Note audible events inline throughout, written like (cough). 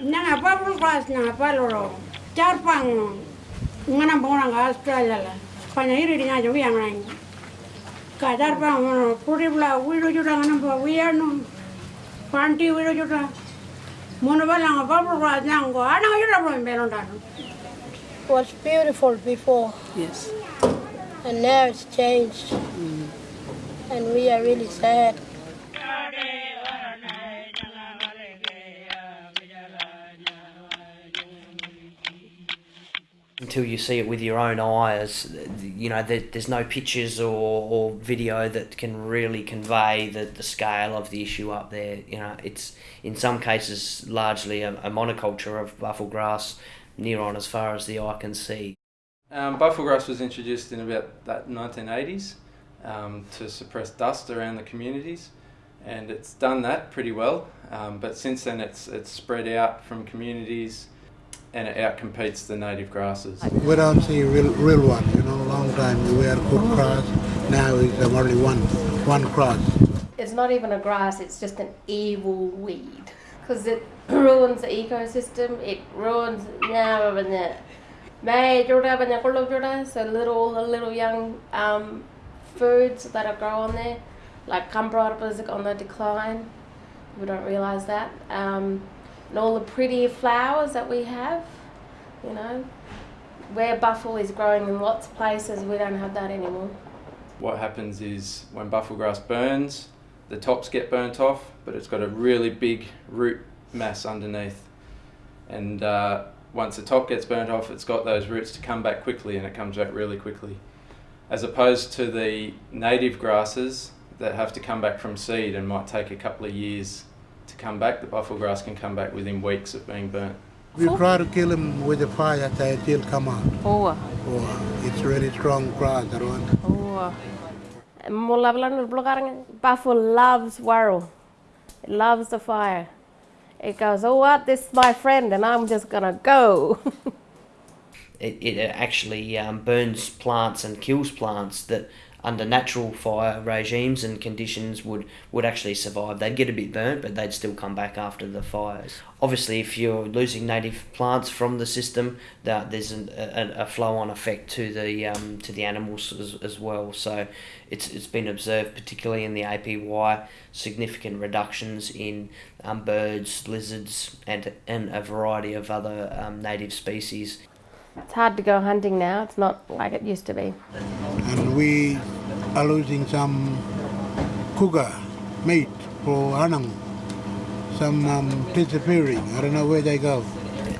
என்னங்க அப்பா full class நாங்கள் அப்பாலோட சேர்ப்பாங்க இங்கே நான் போனாங்க ஆஸ்திரேலியாவில் கொஞ்சம் இருடினா சொல்லி எங்கனாங்க கதை இருப்பாங்க புரியுங்களா வீடு வச்சுட்டாங்கன்னா உயரணும் பாண்டி வீடு வச்சுட்டான் ngana ba wiano. Panti wiru juta. Mono balang bubble glass nango ana juta bro mbelon dano. was beautiful before Yes. and now it's changed. Mm. And we are really sad. Until you see it with your own eyes, you know, there, there's no pictures or, or video that can really convey the, the scale of the issue up there. You know, it's in some cases largely a, a monoculture of buffel grass near on as far as the eye can see. Um, grass was introduced in about that 1980s um, to suppress dust around the communities, and it's done that pretty well. Um, but since then, it's it's spread out from communities, and it outcompetes the native grasses. We don't see real, real one. You know, a long time we were good grass. Now it's only one, one grass. It's not even a grass, it's just an evil weed. Because it ruins the ecosystem, it ruins now and the May jorda banya kulo jorda, so little little young um, foods that are grown there, like Cambrata is on the decline. We don't realise that. Um, and all the pretty flowers that we have, you know, where buffel is growing in lots of places, we don't have that anymore. What happens is when buffel grass burns, the tops get burnt off, but it's got a really big root mass underneath. And uh, once the top gets burnt off, it's got those roots to come back quickly and it comes back really quickly. As opposed to the native grasses that have to come back from seed and might take a couple of years come back, the buffel grass can come back within weeks of being burnt. We try to kill him with the fire, they still come out. Oh. Oh, it's really strong grass, that one. Oh. Mulla bilang belakang buffel loves warrow. It loves the fire. It goes, oh what, this is my friend and I'm just gonna go. (laughs) It, it actually um, burns plants and kills plants that under natural fire regimes and conditions would, would actually survive. They'd get a bit burnt, but they'd still come back after the fires. Obviously, if you're losing native plants from the system, that there's an, a, a flow-on effect to the um, to the animals as, as well. So, it's it's been observed, particularly in the APY, significant reductions in um, birds, lizards, and and a variety of other um, native species. It's hard to go hunting now, it's not like it used to be. And we are losing some cougar meat for Anangu. Some um, disappearing. I don't know where they go.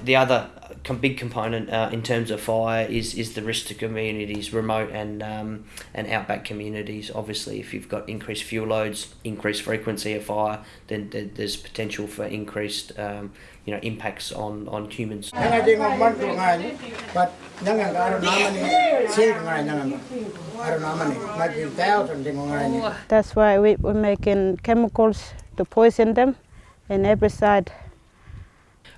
The other big component uh, in terms of fire is is the risk to communities, remote and um, and outback communities. Obviously, if you've got increased fuel loads, increased frequency of fire, then th- there's potential for increased um, you know impacts on on humans. That's why we, we're making chemicals to poison them in every side.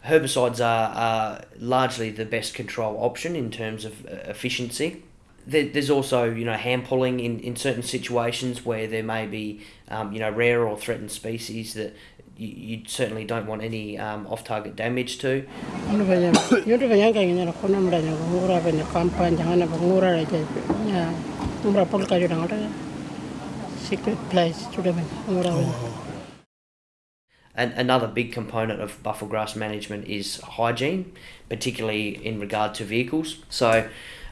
Herbicides are, are largely the best control option in terms of uh, efficiency. There's also, you know, hand pulling in, in certain situations where there may be, um, you know, rare or threatened species that you, you certainly don't want any um, off-target damage to. Ano ba yan? Yung ba yan kaya na kono mra na ngura ba na kampan jangan na ngura ra je. Ya, ngura pol ka jura ngara. Secret place to them And another big component of buffel grass management is hygiene, particularly in regard to vehicles. So,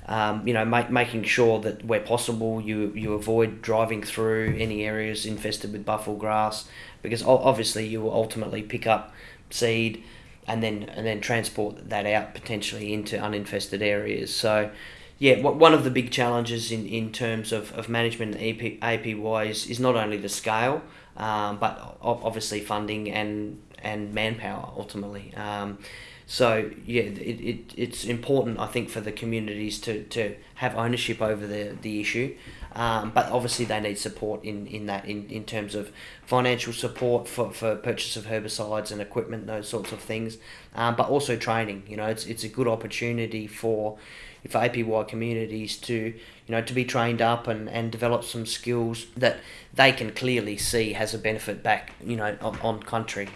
um, you know, make, making sure that where possible you, you avoid driving through any areas infested with buffel grass, because obviously you will ultimately pick up seed and then and then transport that out potentially into uninfested areas. So, yeah, one of the big challenges in, in terms of, of management AP, APY is, is not only the scale, um, but obviously funding and and manpower ultimately. Um, so yeah, it, it, it's important I think for the communities to, to have ownership over the, the issue, Um, but obviously, they need support in, in that in, in terms of financial support for, for purchase of herbicides and equipment, those sorts of things. Um, but also training. You know, it's it's a good opportunity for for APY communities to you know to be trained up and, and develop some skills that they can clearly see has a benefit back you know on, on country.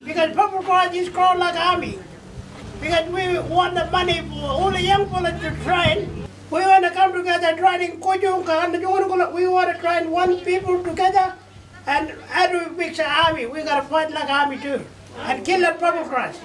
Because buffel grass is called like army. Because we want the money for all the young people to train. We want to come together training Kujunga and the we want to train one people together and how do we army? We gotta fight like army too. And kill the buffel grass.